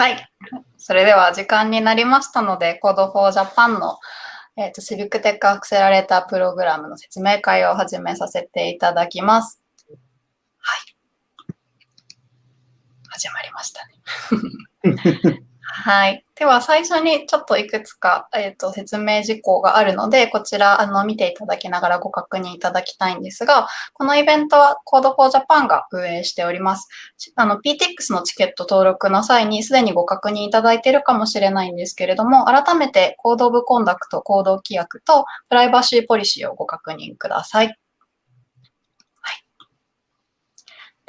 はい。それでは時間になりましたので、Code for Japan の、えーと、シビックテックアクセラレータープログラムの説明会を始めさせていただきます。はい。始まりましたね。はい。では、最初にちょっといくつか、えーと、説明事項があるので、こちらあの見ていただきながらご確認いただきたいんですが、このイベントは Code for Japan が運営しております。あの PTX のチケット登録の際にすでにご確認いただいているかもしれないんですけれども、改めて Code of Conduct、行動規約とプライバシーポリシーをご確認ください。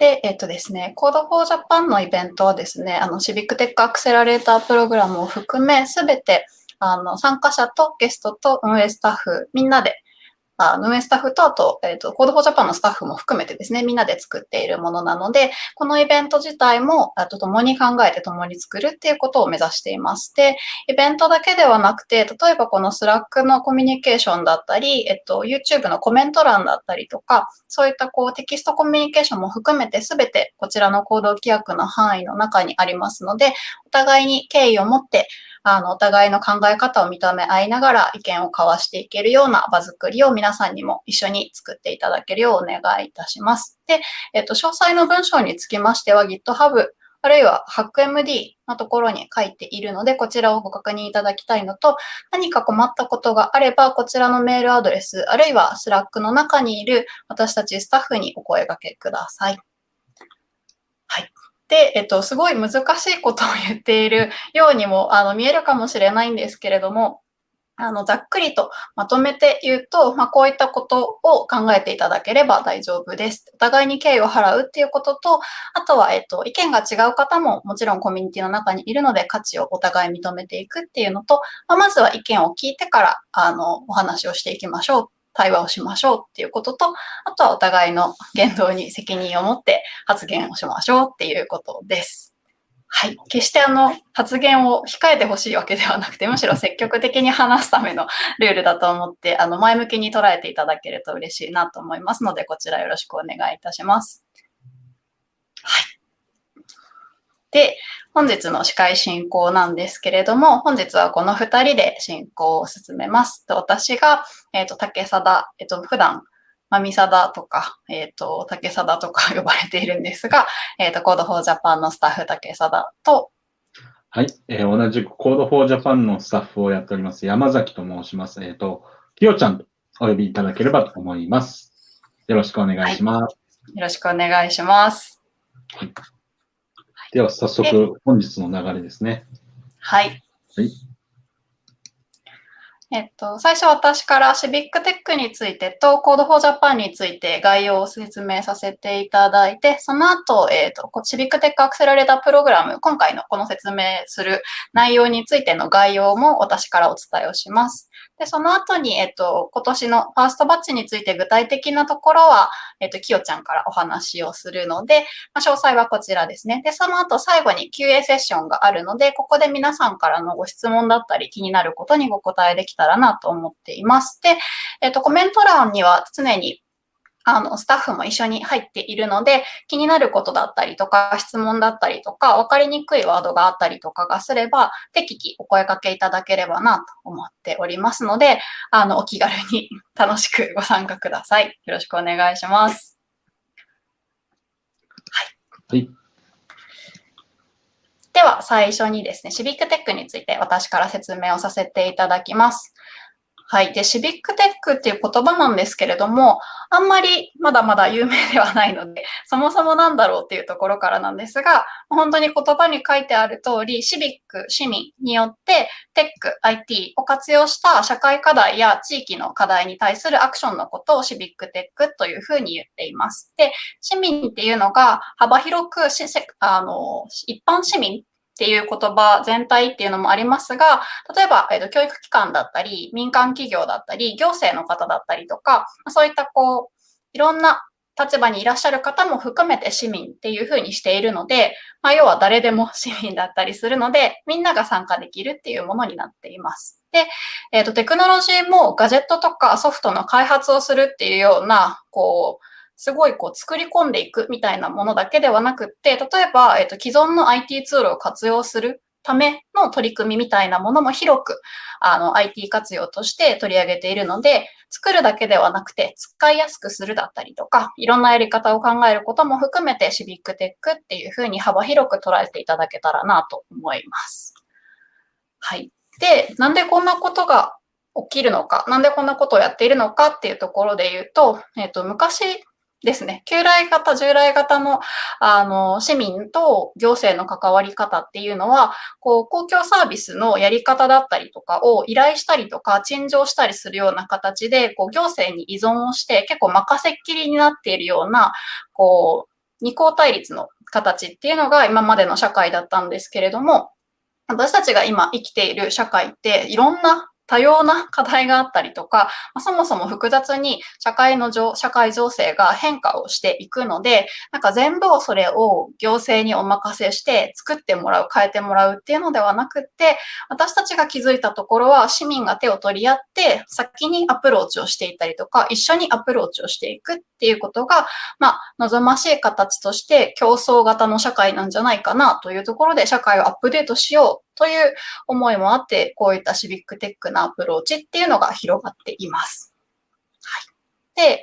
で、えっとですね、Code for Japan のイベントはですね、あの、シビックテックアクセラレータープログラムを含め、すべて、あの、参加者とゲストと運営スタッフ、みんなであ運営スタッフと、あと、えっ、ー、と、 Code for Japan のスタッフも含めてですね、みんなで作っているものなので、このイベント自体も、あと、共に考えて共に作るっていうことを目指しています。で、イベントだけではなくて、例えばこの Slack のコミュニケーションだったり、えっと、YouTube のコメント欄だったりとか、そういったこうテキストコミュニケーションも含めて、すべてこちらの行動規約の範囲の中にありますので、お互いに敬意を持って、あの、お互いの考え方を認め合いながら意見を交わしていけるような場作りを皆さんにも一緒に作っていただけるようお願いいたします。で、えっと、詳細の文章につきましては GitHub あるいは HackMD のところに書いているので、こちらをご確認いただきたいのと、何か困ったことがあれば、こちらのメールアドレス、あるいは Slack の中にいる私たちスタッフにお声掛けください。はい。で、えっと、すごい難しいことを言っているようにもあの見えるかもしれないんですけれども、あのざっくりとまとめて言うと、まあ、こういったことを考えていただければ大丈夫です。お互いに敬意を払うっていうことと、あとは、えっと、意見が違う方ももちろんコミュニティの中にいるので価値をお互い認めていくっていうのと、まあ、まずは意見を聞いてからあのお話をしていきましょう対話をしましょうっていうことと、あとはお互いの言動に責任を持って発言をしましょうっていうことです。はい。決してあの、発言を控えてほしいわけではなくて、むしろ積極的に話すためのルールだと思って、あの、前向きに捉えていただけると嬉しいなと思いますので、こちらよろしくお願いいたします。はい。で、本日の司会進行なんですけれども、本日はこの2人で進行を進めます。私が、えっ、ー、と、竹貞、えっ、ー、と、普段、まみさだとか、えっ、ー、と、竹貞とか 呼ばれているんですが、えっ、と、Code for Japan のスタッフ竹貞と、はい、えー、同じく Code for Japan のスタッフをやっております、山崎と申します。えっ、と、きよちゃんとお呼びいただければと思います。よろしくお願いします。はい、よろしくお願いします。はいでは早速本日の流れですね。はい。はい。えっと、最初私からシビックテックについてと Code for Japan について概要を説明させていただいて、その後、えっと、シビックテックアクセラレータープログラム、今回のこの説明する内容についての概要も私からお伝えをします。で、その後に、えっと、今年のファーストバッチについて具体的なところは、えっと、きよちゃんからお話をするので、まあ、詳細はこちらですね。で、その後最後に QA セッションがあるので、ここで皆さんからのご質問だったり気になることにご答えできたらなと思っています。で、えっと、コメント欄には常にあの、スタッフも一緒に入っているので、気になることだったりとか、質問だったりとか、わかりにくいワードがあったりとかがすれば、適宜お声掛けいただければなと思っておりますので、あの、お気軽に楽しくご参加ください。よろしくお願いします。はい。はい、では、最初にですね、シビックテックについて私から説明をさせていただきます。はい。で、シビックテックっていう言葉なんですけれども、あんまりまだまだ有名ではないので、そもそもなんだろうっていうところからなんですが、本当に言葉に書いてある通り、シビック、市民によってテック、IT を活用した社会課題や地域の課題に対するアクションのことをシビックテックというふうに言っています。で、市民っていうのが幅広くあの一般市民っていう言葉全体っていうのもありますが、例えば、えーと、教育機関だったり、民間企業だったり、行政の方だったりとか、そういったこう、いろんな立場にいらっしゃる方も含めて市民っていうふうにしているので、まあ、要は誰でも市民だったりするので、みんなが参加できるっていうものになっています。で、えっ、ー、と、テクノロジーもガジェットとかソフトの開発をするっていうような、こう、すごいこう作り込んでいくみたいなものだけではなくって、例えば、えっ、と、既存の IT ツールを活用するための取り組みみたいなものも広くあの IT 活用として取り上げているので、作るだけではなくて使いやすくするだったりとか、いろんなやり方を考えることも含めてシビックテックっていうふうに幅広く捉えていただけたらなと思います。はい。で、なんでこんなことが起きるのか、なんでこんなことをやっているのかっていうところで言うと、えっ、ー、と、昔ですね。旧来型、従来型の、あの、市民と行政の関わり方っていうのは、こう、公共サービスのやり方だったりとかを依頼したりとか、陳情したりするような形で、こう、行政に依存をして、結構任せっきりになっているような、こう、二項対立の形っていうのが今までの社会だったんですけれども、私たちが今生きている社会っていろんな多様な課題があったりとか、そもそも複雑に社会の情社会情勢が変化をしていくので、なんか全部をそれを行政にお任せして作ってもらう、変えてもらうっていうのではなくって、私たちが気づいたところは市民が手を取り合って先にアプローチをしていたりとか、一緒にアプローチをしていくっていうことが、まあ、望ましい形として競争型の社会なんじゃないかなというところで社会をアップデートしようという思いもあって、こういったシビックテックなアプローチっていうのが広がっています。はい。で、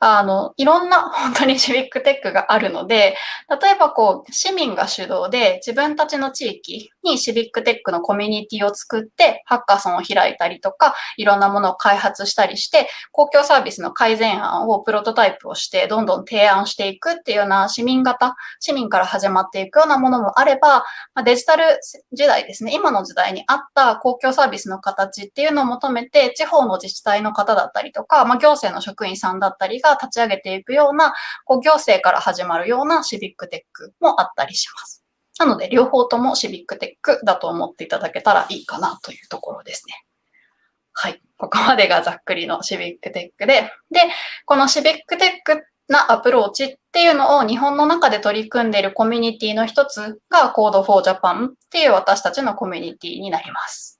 あの、いろんな 本当にシビックテックがあるので、例えばこう、市民が主導で自分たちの地域にシビックテックのコミュニティを作って、ハッカソンを開いたりとか、いろんなものを開発したりして、公共サービスの改善案をプロトタイプをして、どんどん提案していくっていうような市民型、市民から始まっていくようなものもあれば、デジタル時代ですね、今の時代に合った公共サービスの形っていうのを求めて、地方の自治体の方だったりとか、まあ、行政の職員さんだったりが立ち上げていくような、こう行政から始まるようなシビックテックもあったりします。なので、両方ともシビックテックだと思っていただけたらいいかなというところですね。はい。ここまでがざっくりのシビックテックで、で、このシビックテックなアプローチっていうのを日本の中で取り組んでいるコミュニティの一つが Code for Japan っていう私たちのコミュニティになります。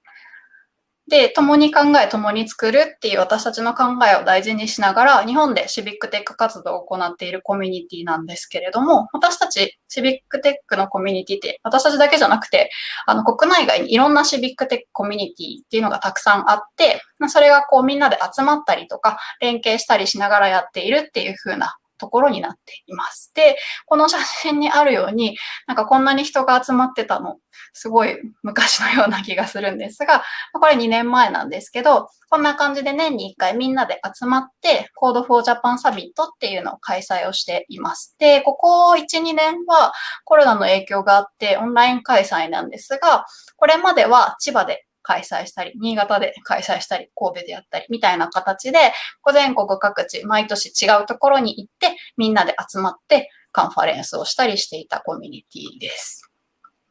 で、共に考え、共に作るっていう私たちの考えを大事にしながら、日本でシビックテック活動を行っているコミュニティなんですけれども、私たちシビックテックのコミュニティって、私たちだけじゃなくて、あの、国内外にいろんなシビックテックコミュニティっていうのがたくさんあって、それがこうみんなで集まったりとか、連携したりしながらやっているっていう風なところになっています。で、この写真にあるように、なんかこんなに人が集まってたの、すごい昔のような気がするんですが、これ2年前なんですけど、こんな感じで年に1回みんなで集まって、Code for Japan サミットっていうのを開催をしています。で、ここ1、2年はコロナの影響があってオンライン開催なんですが、これまでは千葉で開催したり、新潟で開催したり、神戸でやったり、みたいな形で、全国各地、毎年違うところに行って、みんなで集まってカンファレンスをしたりしていたコミュニティです。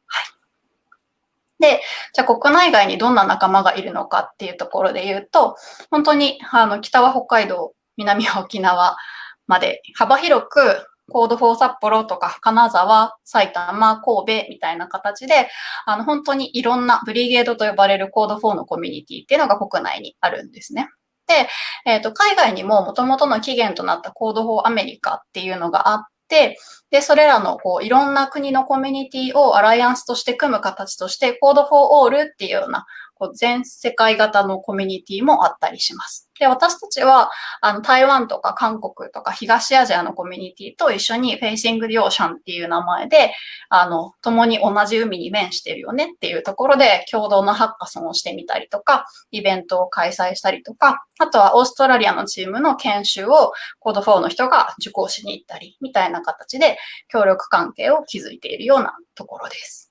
はい。で、じゃあ国内外にどんな仲間がいるのかっていうところで言うと、本当に、あの、北は北海道、南は沖縄まで幅広く Code for 札幌とか金沢、埼玉、神戸みたいな形で、あの、本当にいろんな Brigade と呼ばれる Code for のコミュニティっていうのが国内にあるんですね。で、えっ、ー、と、海外にも元々の起源となった Code for America っていうのがあって、で、それらのこういろんな国のコミュニティをアライアンスとして組む形として、コードフォーオールっていうようなこう全世界型のコミュニティもあったりします。で、私たちは、あの、台湾とか韓国とか東アジアのコミュニティと一緒に Facing the Ocean っていう名前で、あの、共に同じ海に面してるよねっていうところで共同のハッカソンをしてみたりとか、イベントを開催したりとか、あとはオーストラリアのチームの研修をコード4の人が受講しに行ったり、みたいな形で協力関係を築いているようなところです。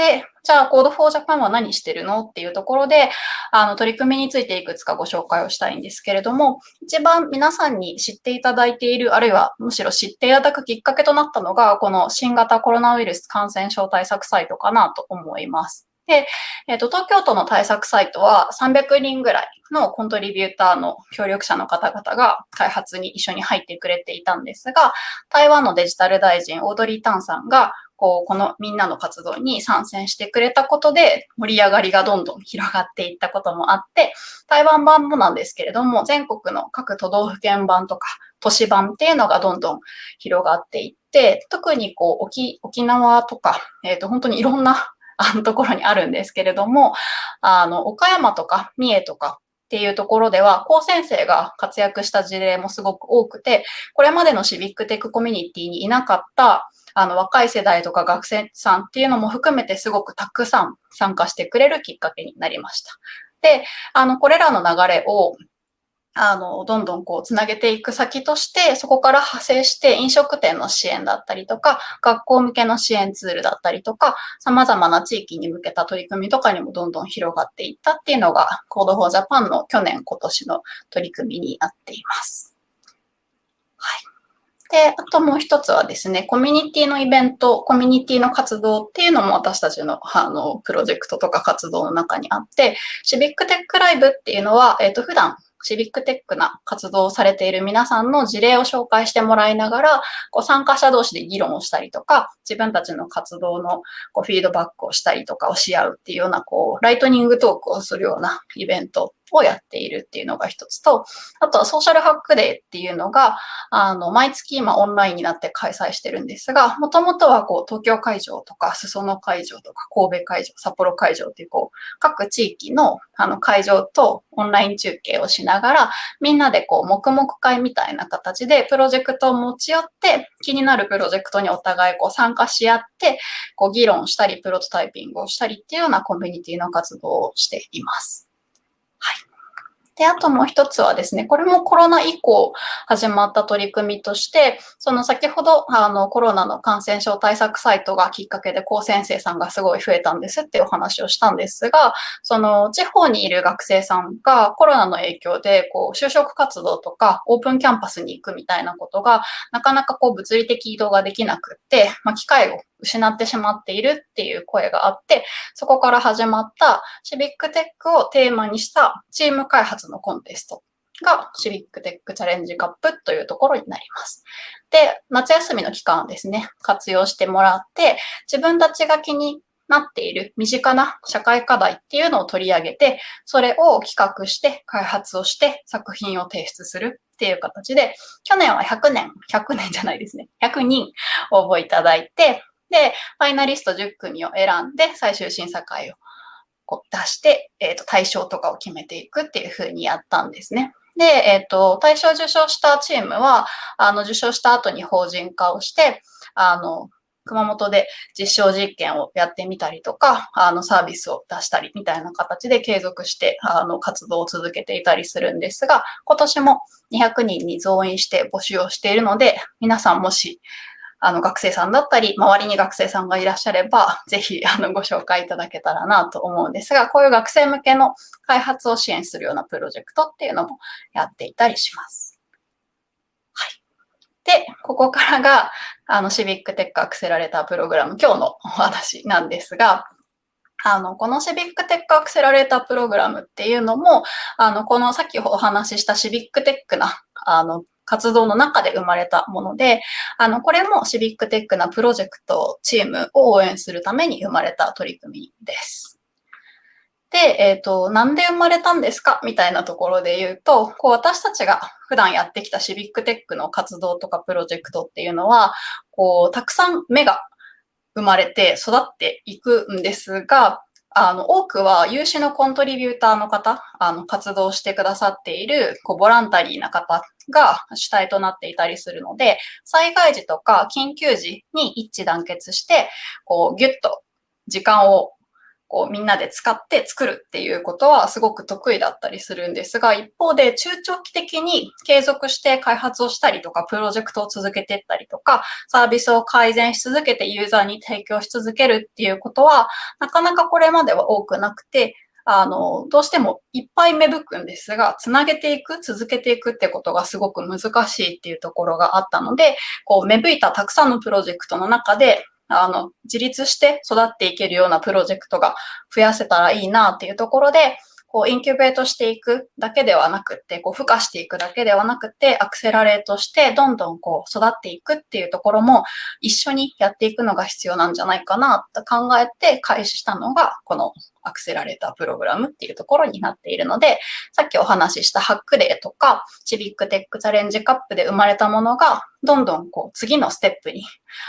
で、じゃあ Code for Japan は何してるのっていうところで、あの、取り組みについていくつかご紹介をしたいんですけれども、一番皆さんに知っていただいている、あるいはむしろ知っていただくきっかけとなったのが、この新型コロナウイルス感染症対策サイトかなと思います。で、えっ、ー、と、東京都の対策サイトは300人ぐらいのコントリビューターの協力者の方々が開発に一緒に入ってくれていたんですが、台湾のデジタル大臣、オードリー・タンさんが、こう、このみんなの活動に参戦してくれたことで盛り上がりがどんどん広がっていったこともあって、台湾版もなんですけれども、全国の各都道府県版とか都市版っていうのがどんどん広がっていって、特にこう沖沖縄とか、えっ、ー、と本当にいろんな あのところにあるんですけれども、あの、岡山とか三重とかっていうところでは、高先生が活躍した事例もすごく多くて、これまでのシビックテックコミュニティにいなかったあの、若い世代とか学生さんっていうのも含めてすごくたくさん参加してくれるきっかけになりました。で、あの、これらの流れを、あの、どんどんこう、つなげていく先として、そこから派生して飲食店の支援だったりとか、学校向けの支援ツールだったりとか、様々な地域に向けた取り組みとかにもどんどん広がっていったっていうのが、Code for Japan の去年、今年の取り組みになっています。で、あともう一つはですね、コミュニティのイベント、コミュニティの活動っていうのも私たちのあのプロジェクトとか活動の中にあって、シビックテックライブっていうのは、えっ、ー、と、普段シビックテックな活動をされている皆さんの事例を紹介してもらいながら、こう参加者同士で議論をしたりとか、自分たちの活動のこうフィードバックをしたりとかをし合うっていうような、こう、ライトニングトークをするようなイベントをやっているっていうのが一つと、あとはソーシャルハックデーっていうのが、あの、毎月今オンラインになって開催してるんですが、もともとはこう、東京会場とか、裾野会場とか、神戸会場、札幌会場っていうこう、各地域のあの会場とオンライン中継をしながら、みんなでこう、黙々会みたいな形でプロジェクトを持ち寄って、気になるプロジェクトにお互いこう参加し合って、こう議論したり、プロトタイピングをしたりっていうようなコミュニティの活動をしています。で、あともう一つはですね、これもコロナ以降始まった取り組みとして、その先ほどあのコロナの感染症対策サイトがきっかけで高先生さんがすごい増えたんですっていうお話をしたんですが、その地方にいる学生さんがコロナの影響でこう就職活動とかオープンキャンパスに行くみたいなことがなかなかこう物理的移動ができなくって、まあ、機会を失ってしまっているっていう声があって、そこから始まったシビックテックをテーマにしたチーム開発のコンテストがシビックテックチャレンジカップというところになります。で、夏休みの期間をですね、活用してもらって、自分たちが気になっている身近な社会課題っていうのを取り上げて、それを企画して開発をして作品を提出するっていう形で、去年は100年、100年じゃないですね、100人応募いただいて、で、ファイナリスト10組を選んで、最終審査会をこう出して、えっ、ー、と、対象とかを決めていくっていうふうにやったんですね。で、えっ、ー、と、対象受賞したチームは、あの、受賞した後に法人化をして、あの、熊本で実証実験をやってみたりとか、あのサービスを出したりみたいな形で継続してあの活動を続けていたりするんですが、今年も200人に増員して募集をしているので、皆さんもしあの、学生さんだったり、周りに学生さんがいらっしゃれば、ぜひ、あの、ご紹介いただけたらなと思うんですが、こういう学生向けの開発を支援するようなプロジェクトっていうのもやっていたりします。はい。で、ここからが、あの、シビックテックアクセラレータープログラム、今日のお話なんですが、あの、このシビックテックアクセラレータープログラムっていうのも、あの、このさっきお話ししたシビックテックな、あの、活動の中で生まれたもので、あの、これもシビックテックなプロジェクト、チームを応援するために生まれた取り組みです。で、えっ、ー、と、なんで生まれたんですか？みたいなところで言うと、こう私たちが普段やってきたシビックテックの活動とかプロジェクトっていうのは、こう、たくさん芽が生まれて育っていくんですが、あの、多くは有志のコントリビューターの方、あの、活動してくださっている、こう、ボランタリーな方が主体となっていたりするので、災害時とか緊急時に一致団結して、こう、ぎゅっと時間をこうみんなで使って作るっていうことはすごく得意だったりするんですが、一方で中長期的に継続して開発をしたりとか、プロジェクトを続けていったりとか、サービスを改善し続けてユーザーに提供し続けるっていうことは、なかなかこれまでは多くなくて、あの、どうしてもいっぱい芽吹くんですが、つなげていく、続けていくってことがすごく難しいっていうところがあったので、こう、芽吹いたたくさんのプロジェクトの中で、あの、自立して育っていけるようなプロジェクトが増やせたらいいなっていうところで、こう、インキュベートしていくだけではなくて、こう、孵化していくだけではなくて、アクセラレートして、どんどんこう、育っていくっていうところも、一緒にやっていくのが必要なんじゃないかなと考えて開始したのが、このアクセラレータープログラムっていうところになっているので、さっきお話ししたハックデーとか、チビックテックチャレンジカップで生まれたものが、どんどんこう次のステップに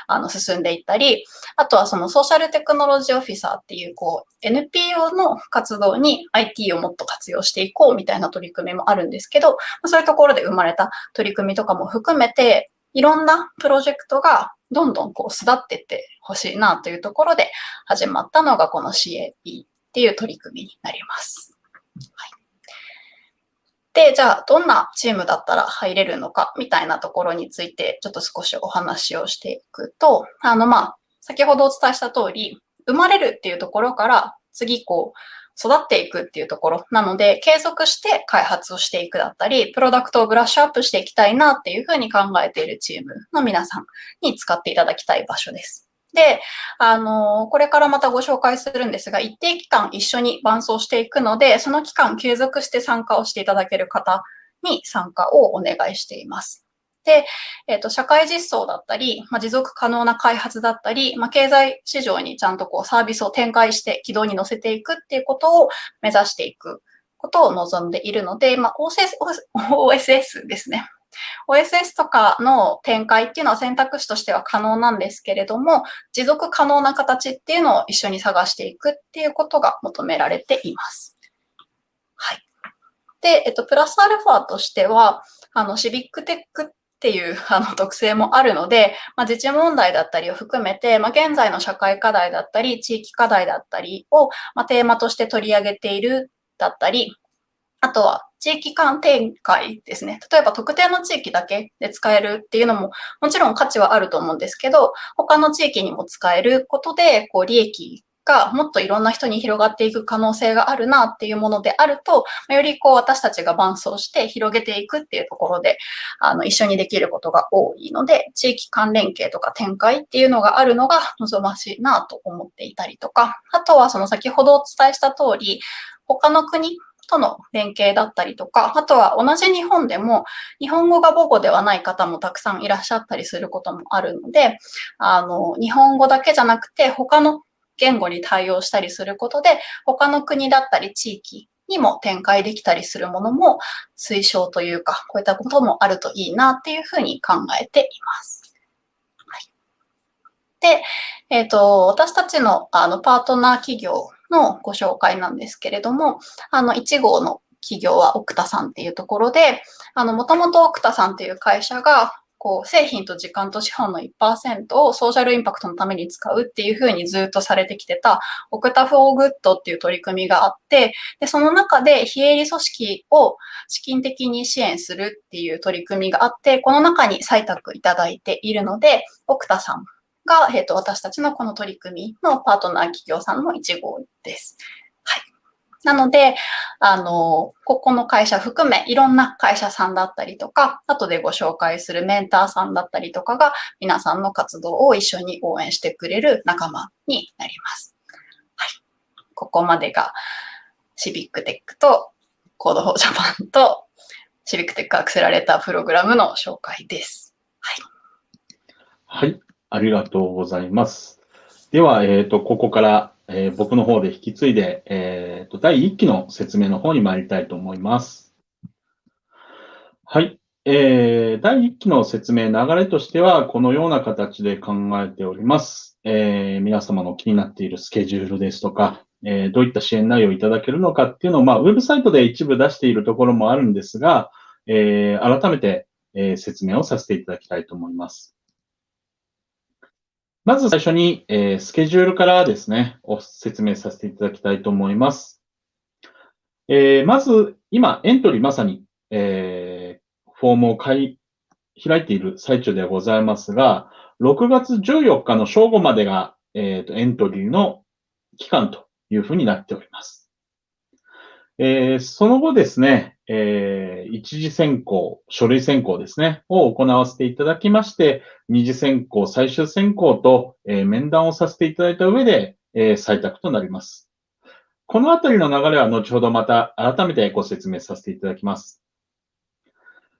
あの進んでいったり、あとはそのソーシャルテクノロジーオフィサーっていうこう NPO の活動に IT をもっと活用していこうみたいな取り組みもあるんですけど、そういうところで生まれた取り組みとかも含めて、いろんなプロジェクトがどんどんこう巣立ってってほしいなというところで始まったのがこの CAP っていう取り組みになります。はい、で、じゃあ、どんなチームだったら入れるのか、みたいなところについて、ちょっと少しお話をしていくと、あの、まあ、先ほどお伝えした通り、生まれるっていうところから、次、こう、育っていくっていうところなので、継続して開発をしていくだったり、プロダクトをブラッシュアップしていきたいなっていうふうに考えているチームの皆さんに使っていただきたい場所です。で、あの、これからまたご紹介するんですが、一定期間一緒に伴走していくので、その期間継続して参加をしていただける方に参加をお願いしています。で、えっ、ー、と、社会実装だったり、まあ、持続可能な開発だったり、まあ、経済市場にちゃんとこうサービスを展開して軌道に乗せていくっていうことを目指していくことを望んでいるので、まあ、OSS, OSS ですね。OSS とかの展開っていうのは選択肢としては可能なんですけれども、持続可能な形っていうのを一緒に探していくっていうことが求められています。はい。で、えっと、プラスアルファとしては、あの、シビックテックっていう あの特性もあるので、まあ、自治問題だったりを含めて、まあ、現在の社会課題だったり、地域課題だったりを、まあ、テーマとして取り上げているだったり、あとは地域間展開ですね。例えば特定の地域だけで使えるっていうのももちろん価値はあると思うんですけど、他の地域にも使えることで、こう利益がもっといろんな人に広がっていく可能性があるなっていうものであると、よりこう私たちが伴走して広げていくっていうところで、あの、一緒にできることが多いので、地域関連系とか展開っていうのがあるのが望ましいなと思っていたりとか、あとはその先ほどお伝えした通り、他の国との連携だったりとか、あとは同じ日本でも日本語が母語ではない方もたくさんいらっしゃったりすることもあるので、あの、日本語だけじゃなくて他の言語に対応したりすることで、他の国だったり地域にも展開できたりするものも推奨というか、こういったこともあるといいなっていうふうに考えています。で、えっ、ー、と、私たちのあのパートナー企業のご紹介なんですけれども、あの、1号の企業は奥田さんっていうところで、あの、もともと奥田さんっていう会社が、こう、製品と時間と資本の1%をソーシャルインパクトのために使うっていうふうにずっとされてきてた、 Okta for Good っていう取り組みがあって、で、その中で非営利組織を資金的に支援するっていう取り組みがあって、この中に採択いただいているので、奥田さんが、えっ、ー、と、私たちのこの取り組みのパートナー企業さんの1号です。はい。なので、あの、ここの会社含め、いろんな会社さんだったりとか、後でご紹介するメンターさんだったりとかが、皆さんの活動を一緒に応援してくれる仲間になります。はい。ここまでが、シビックテックと Code for Japan とシビックテックアクセラレータープログラムの紹介です。はい。はい。ありがとうございます。では、えっ、ー、と、ここから、えー、僕の方で引き継いで、えっ、ー、と、第1期の説明の方に参りたいと思います。はい。えー、第1期の説明、流れとしては、このような形で考えております。えー、皆様の気になっているスケジュールですとか、えー、どういった支援内容をいただけるのかっていうのを、まあ、ウェブサイトで一部出しているところもあるんですが、えー、改めて、えー、説明をさせていただきたいと思います。まず最初に、えー、スケジュールからですね、お説明させていただきたいと思います。えー、まず、今、エントリーまさに、えー、フォームを開いている最中ではございますが、6月14日の正午までが、えーと、エントリーの期間というふうになっております。えー、その後ですね、えー、一次選考、書類選考ですね、を行わせていただきまして、二次選考、最終選考と、えー、面談をさせていただいた上で、え、採択となります。このあたりの流れは後ほどまた改めてご説明させていただきます。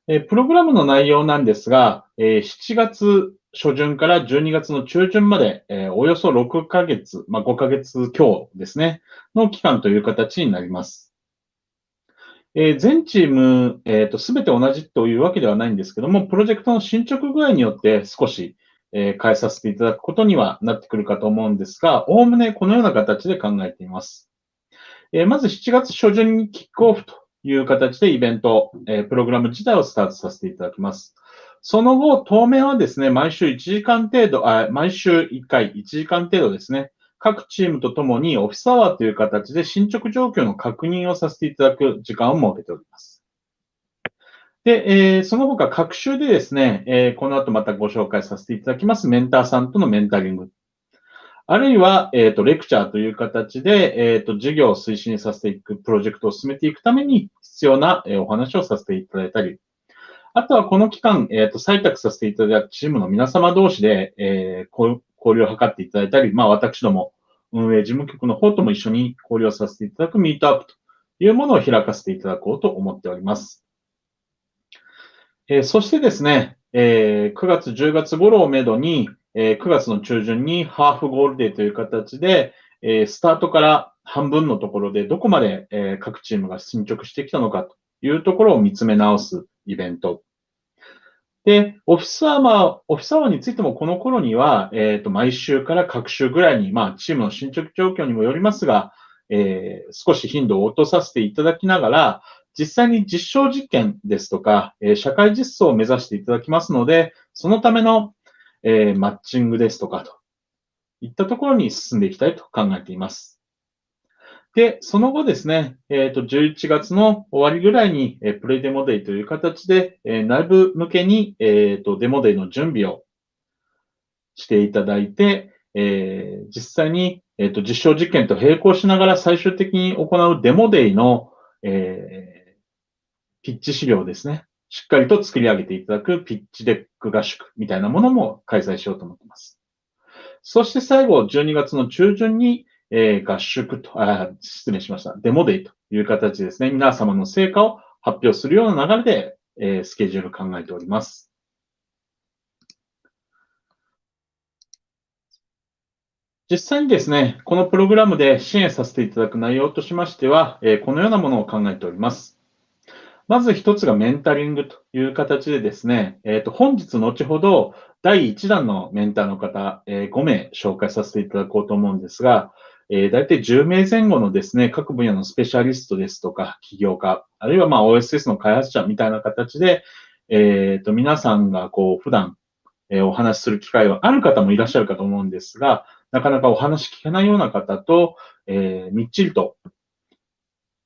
えプログラムの内容なんですが、え7月初旬から12月の中旬まで、えおよそ6ヶ月、まあ、5ヶ月強ですね、の期間という形になります。え全チーム、えっ、と、すべて同じというわけではないんですけども、プロジェクトの進捗具合によって少し、え変えさせていただくことにはなってくるかと思うんですが、おおむねこのような形で考えています。えまず7月初旬にキックオフという形でイベント、えプログラム自体をスタートさせていただきます。その後、当面はですね、毎週1時間程度、あ毎週1回1時間程度ですね、各チームとともにオフィスアワーという形で進捗状況の確認をさせていただく時間を設けております。で、えー、その他、各週でですね、えー、この後またご紹介させていただきますメンターさんとのメンタリングあるいは、えっ、ー、と、レクチャーという形で、えっ、と、授業を推進させていく、プロジェクトを進めていくために必要な、え、お話をさせていただいたり、あとはこの期間、えっ、と、採択させていただいたチームの皆様同士で、え交流を図っていただいたり、まあ、私ども、運営事務局の方とも一緒に交流をさせていただくミートアップというものを開かせていただこうと思っております。えそしてですね、え9月、10月頃をめどに、え9月の中旬に Half Goal Day という形で、えスタートから半分のところでどこまで、え各チームが進捗してきたのかというところを見つめ直すイベント。で、オフィスアワー、オフィスアワーについてもこの頃には、えっ、ー、と、毎週から各週ぐらいに、まあ、チームの進捗状況にもよりますが、えー、少し頻度を落とさせていただきながら、実際に実証実験ですとか、えー、社会実装を目指していただきますので、そのためのえ、マッチングですとかといったところに進んでいきたいと考えています。で、その後ですね、えっ、ー、と、11月の終わりぐらいに、えー、プレイデモデイという形で、えー、内部向けに、えっ、と、デモデイの準備をしていただいて、え実際に、えっ、と、実証実験と並行しながら最終的に行う Demo Day の、えピッチ資料ですね。しっかりと作り上げていただく Pitch Deck 合宿みたいなものも開催しようと思っています。そして最後、12月の中旬に、えー、合宿と、あ、失礼しました。 Demo Day という形ですね。皆様の成果を発表するような流れで、えー、スケジュール考えております。実際にですね、このプログラムで支援させていただく内容としましては、えー、このようなものを考えております。まず一つがメンタリングという形でですね、えっ、ー、と、本日後ほど第1弾のメンターの方、えー、5名紹介させていただこうと思うんですが、えー、大体10名前後のですね、各分野のスペシャリストですとか、起業家、あるいはまあ OSS の開発者みたいな形で、えっ、ー、と、皆さんがこう、普段、え、お話しする機会はある方もいらっしゃるかと思うんですが、なかなかお話聞けないような方と、え、みっちりと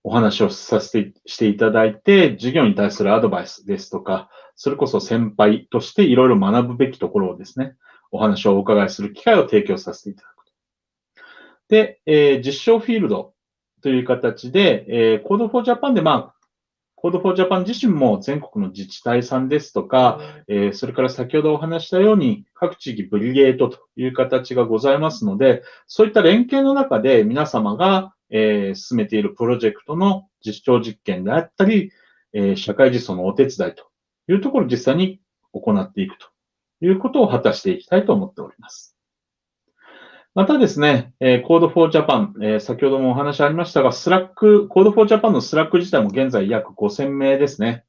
お話をさせてしていただいて、授業に対するアドバイスですとか、それこそ先輩としていろいろ学ぶべきところをですね、お話をお伺いする機会を提供させていただく。で、えー、実証フィールドという形で、えー、Code for Japan で、まあ、Code for Japan 自身も全国の自治体さんですとか、えー、それから先ほどお話したように、各地域 Brigade という形がございますので、そういった連携の中で皆様がえー、進めているプロジェクトの実証実験であったり、えー、社会実装のお手伝いというところを実際に行っていくということを果たしていきたいと思っております。またですね、えー、Code for Japan、え、先ほどもお話ありましたが、 Slack、Code for Japan の Slack 自体も現在約5000名ですね。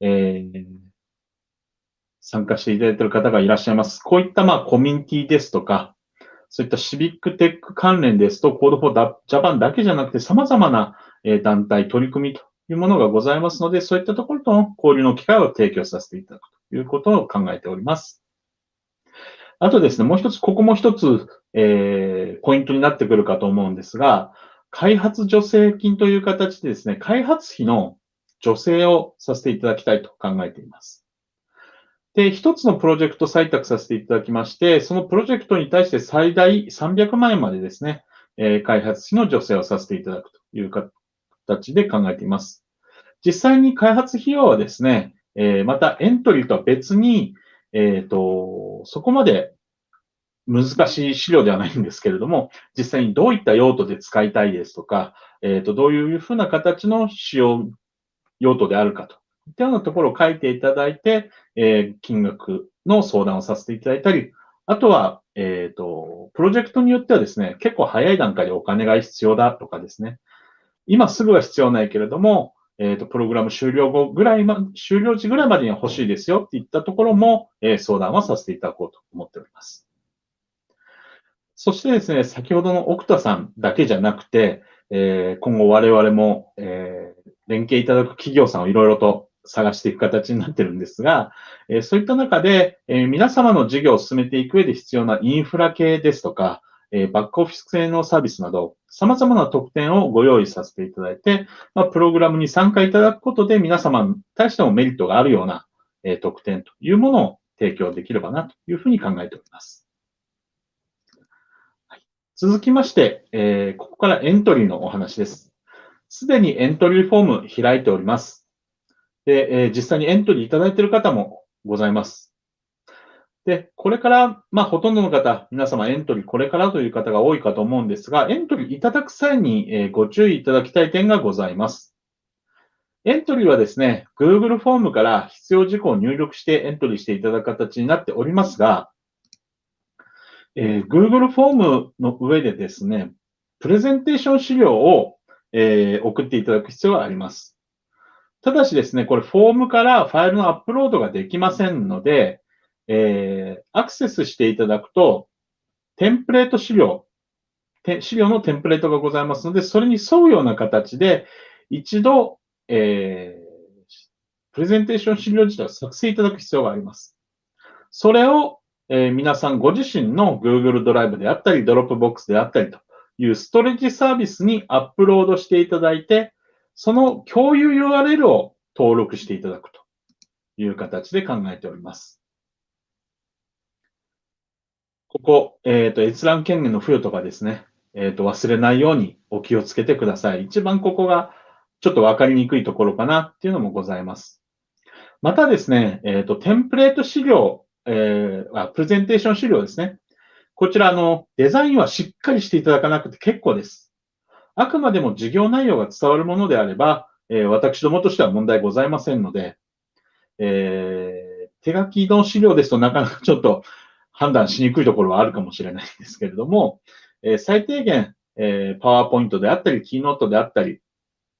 えー、参加していただいている方がいらっしゃいます。こういったまあコミュニティですとか、そういったシビックテック関連ですと、Code for Japan だけじゃなくて様々な団体、取り組みというものがございますので、そういったところとの交流の機会を提供させていただくということを考えております。あとですね、もう一つ、ここも一つ、えー、ポイントになってくるかと思うんですが、開発助成金という形でですね、開発費の助成をさせていただきたいと考えています。で、一つのプロジェクト採択させていただきまして、そのプロジェクトに対して最大300万円までですね、えー、開発費の助成をさせていただくという形で考えています。実際に開発費用はですね、えー、またエントリーとは別に、えっ、ー、と、そこまで難しい資料ではないんですけれども、実際にどういった用途で使いたいですとか、えっ、ー、と、どういうふうな形の使用用途であるかといったようなところを書いていただいて、えー、金額の相談をさせていただいたり、あとは、えっ、ー、と、プロジェクトによってはですね、結構早い段階でお金が必要だとかですね、今すぐは必要ないけれども、えっ、ー、と、プログラム終了後ぐらいま、終了時ぐらいまでには欲しいですよっていったところも、えー、相談はさせていただこうと思っております。そしてですね、先ほどの奥田さんだけじゃなくて、えー、今後我々も、え、連携いただく企業さんをいろいろと探していく形になってるんですが、え、そういった中で、え、皆様の事業を進めていく上で必要なインフラ系ですとか、えバックオフィス系のサービスなど、様々な特典をご用意させていただいて、ま、プログラムに参加いただくことで皆様に対してもメリットがあるような、え特典というものを提供できればなというふうに考えております。はい、続きまして、え、ここからエントリーのお話です。すでにエントリーフォーム開いております。で、え、実際にエントリーいただいている方もございます。で、これから、まあ、ほとんどの方、皆様エントリーこれからという方が多いかと思うんですが、エントリーいただく際に、えご注意いただきたい点がございます。エントリーはですね、Google フォームから必要事項を入力してエントリーしていただく形になっておりますが、えー、Google フォームの上でですね、プレゼンテーション資料を、えー、送っていただく必要があります。ただしですね、これフォームからファイルのアップロードができませんので、えー、アクセスしていただくと、テンプレート資料、資料のテンプレートがございますので、それに沿うような形で、一度、えー、プレゼンテーション資料自体を作成いただく必要があります。それを、えー、皆さんご自身の Google ドライブであったり、Dropbox であったりというストレッジサービスにアップロードしていただいて、その共有 URL を登録していただくという形で考えております。ここ、えっ、ー、と、閲覧権限の付与とかですね、えっ、ー、と、忘れないようにお気をつけてください。一番ここがちょっとわかりにくいところかなっていうのもございます。またですね、えっ、ー、と、テンプレート資料、えー、プレゼンテーション資料ですね。こちら、の、デザインはしっかりしていただかなくて結構です。あくまでも事業内容が伝わるものであれば、えー、私どもとしては問題ございませんので、えー、手書きの資料ですとなかなかちょっと判断しにくいところはあるかもしれないんですけれども、えー、最低限、えー、パワーポイントであったり、キーノートであったり、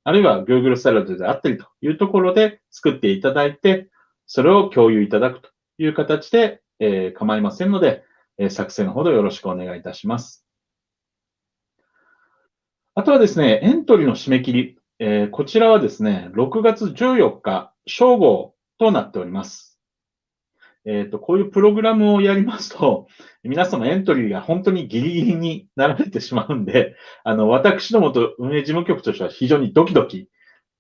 あるいは Google スタイルであったりというところで作っていただいて、それを共有いただくという形で、えー、構いませんので、えー、作成のほどよろしくお願いいたします。あとはですね、エントリーの締め切り、えー、こちらはですね、6月14日正午となっております。えっ、ー、と、こういうプログラムをやりますと、皆様エントリーが本当にギリギリになられてしまうんで、あの、私どもと運営事務局としては非常にドキドキ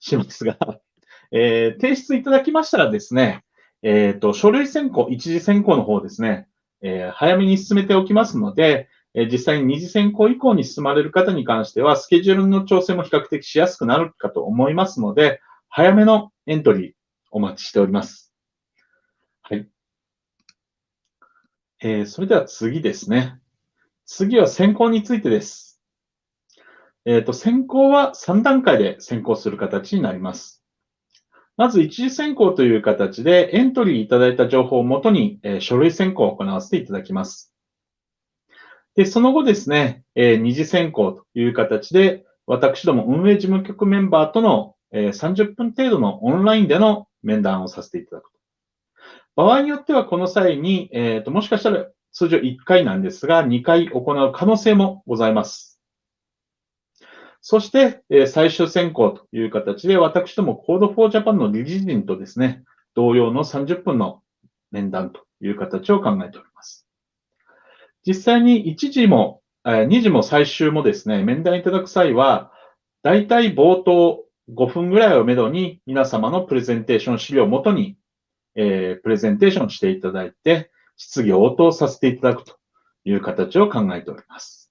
しますが、えー、提出いただきましたらですね、えっ、ー、と、書類選考、一次選考の方ですね、えー、早めに進めておきますので、え実際に二次選考以降に進まれる方に関しては、スケジュールの調整も比較的しやすくなるかと思いますので、早めのエントリーお待ちしております。はい。えー、それでは次ですね。次は選考についてです。えっ、ー、と、選考は3段階で選考する形になります。まず、一次選考という形で、エントリーいただいた情報をもとに、えー、書類選考を行わせていただきます。で、その後ですね、え、二次選考という形で、私ども運営事務局メンバーとの、え、30分程度のオンラインでの面談をさせていただく。場合によってはこの際に、えっ、ー、と、もしかしたら通常1回なんですが、2回行う可能性もございます。そして、え最終選考という形で、私ども Code for Japan の理事陣とですね、同様の30分の面談という形を考えております。実際に1時も、2時も最終もですね、面談いただく際は、大体冒頭5分ぐらいをめどに皆様のプレゼンテーション資料をもとに、えー、プレゼンテーションしていただいて、質疑応答させていただくという形を考えております。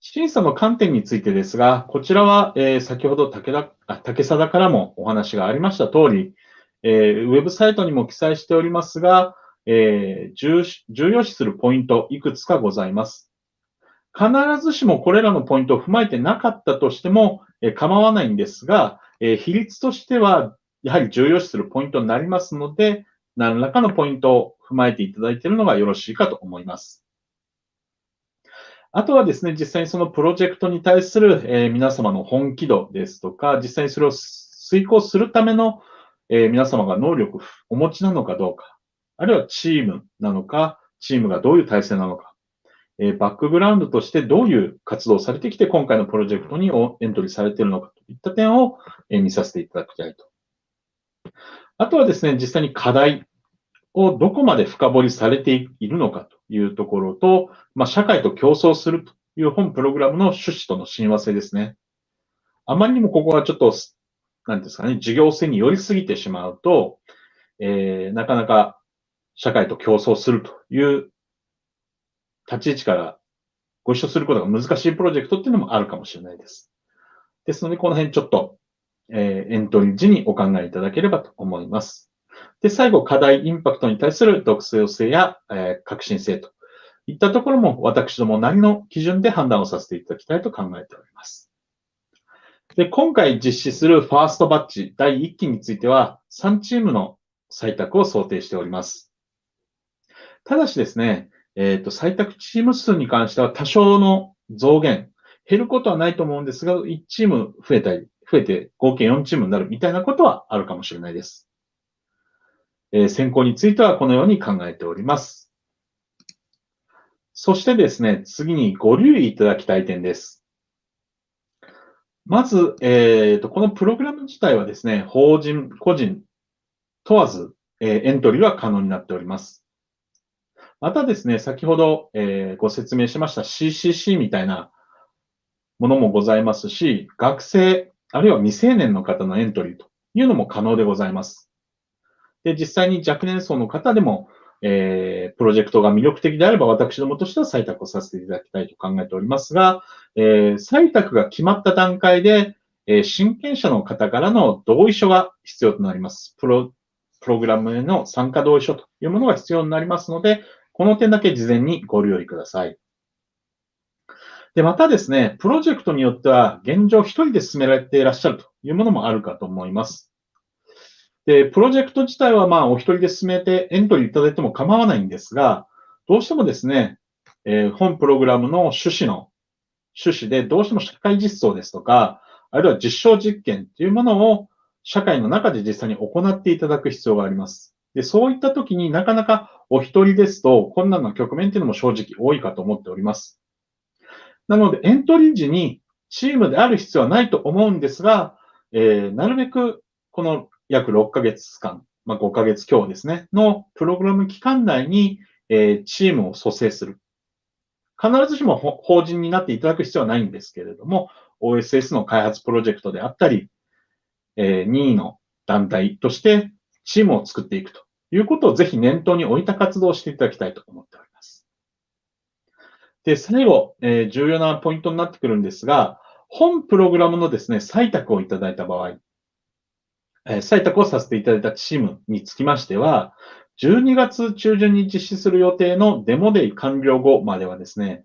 審査の観点についてですが、こちらは、えー、先ほど武田竹貞からもお話がありました通り、えー、ウェブサイトにも記載しておりますが、えー、重重要視するポイントいくつかございます。必ずしもこれらのポイントを踏まえてなかったとしても、え構わないんですが、え比率としては、やはり重要視するポイントになりますので、何らかのポイントを踏まえていただいているのがよろしいかと思います。あとはですね、実際にそのプロジェクトに対する、え皆様の本気度ですとか、実際にそれを遂行するための、え皆様が能力をお持ちなのかどうか、あるいはチームなのか、チームがどういう体制なのか、えバックグラウンドとしてどういう活動をされてきて、今回のプロジェクトにエントリーされているのかといった点をえ見させていただきたいと。あとはですね、実際に課題をどこまで深掘りされているのかというところと、まあ、社会と競争するという本プログラムの趣旨との親和性ですね。あまりにもここはちょっと、なんですかね、事業性に寄りすぎてしまうと、えー、なかなか社会と競争するという立ち位置からご一緒することが難しいプロジェクトっていうのもあるかもしれないです。ですので、この辺ちょっと、え、エントリー時にお考えいただければと思います。で、最後、課題、インパクトに対する独創性や、え、革新性といったところも私どもなりの基準で判断をさせていただきたいと考えております。で、今回実施するファーストバッチ第1期については3チームの採択を想定しております。ただしですね、えっ、ー、と、採択チーム数に関しては多少の増減、減ることはないと思うんですが、1チーム増えたり、増えて合計4チームになるみたいなことはあるかもしれないです。えー、選考についてはこのように考えております。そしてですね、次にご留意いただきたい点です。まず、えーと、このプログラム自体はですね、法人、個人問わず、えー、エントリーは可能になっております。またですね、先ほど、えー、ご説明しました CCC みたいなものもございますし、学生、あるいは未成年の方のエントリーというのも可能でございます。で、実際に若年層の方でも、えー、プロジェクトが魅力的であれば、私どもとしては採択をさせていただきたいと考えておりますが、えー、採択が決まった段階で、えー、親権者の方からの同意書が必要となります。プロ、プログラムへの参加同意書というものが必要になりますので、この点だけ事前にご留意ください。で、またですね、プロジェクトによっては現状一人で進められていらっしゃるというものもあるかと思います。で、プロジェクト自体はまあお一人で進めてエントリーいただいても構わないんですが、どうしてもですね、えー、本プログラムの趣旨の趣旨でどうしても社会実装ですとか、あるいは実証実験というものを社会の中で実際に行っていただく必要があります。で、そういった時になかなかお一人ですと困難な局面っていうのも正直多いかと思っております。なので、エントリー時にチームである必要はないと思うんですが、えー、なるべくこの約6ヶ月間、まあ、5ヶ月強ですね、のプログラム期間内に、えー、チームを蘇生する。必ずしも法人になっていただく必要はないんですけれども、OSS の開発プロジェクトであったり、えー、任意の団体としてチームを作っていくということをぜひ念頭に置いた活動をしていただきたいと思っております。で、最後、えー、重要なポイントになってくるんですが、本プログラムのですね、採択をいただいた場合、えー、採択をさせていただいたチームにつきましては、12月中旬に実施する予定のデモデイ完了後まではですね、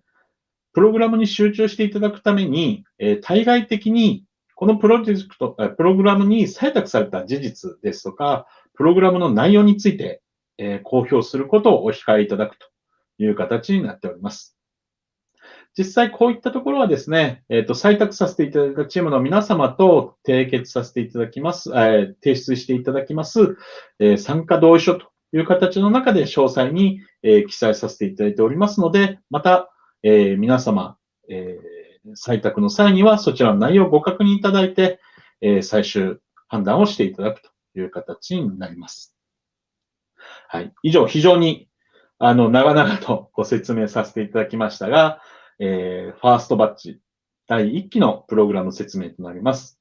プログラムに集中していただくために、えー、対外的にこのプロジェクト、プログラムに採択された事実ですとか、プログラムの内容について、えー、公表することをお控えいただくという形になっております。実際こういったところはですね、えっ、ー、と、採択させていただいたチームの皆様と締結させていただきます、えー、提出していただきます、えー、参加同意書という形の中で詳細に、え、記載させていただいておりますので、また、え、皆様、え採択の際にはそちらの内容をご確認いただいて、え最終判断をしていただくという形になります。はい。以上、非常に、あの、長々とご説明させていただきましたが、えー、ファーストバッチ第1期のプログラム説明となります。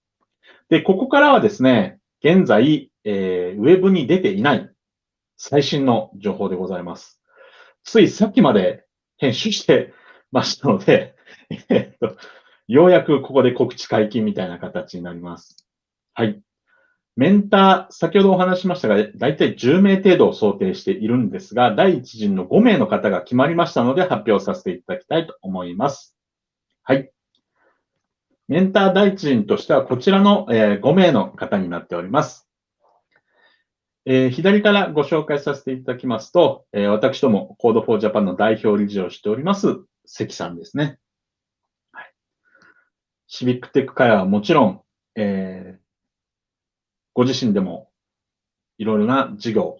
で、ここからはですね、現在、えー、ウェブに出ていない最新の情報でございます。ついさっきまで編集して ましたので、えっと、ようやくここで告知解禁みたいな形になります。はい。メンター、先ほどお話しましたが、だいたい10名程度を想定しているんですが、第一陣の5名の方が決まりましたので発表させていただきたいと思います。はい。メンター第一陣としてはこちらの5名の方になっております。えー、左からご紹介させていただきますと、えー、私ども Code for Japan の代表理事をしております、関さんですね。はい、シビックテック会はもちろん、えー、ご自身でもいろいろな事業を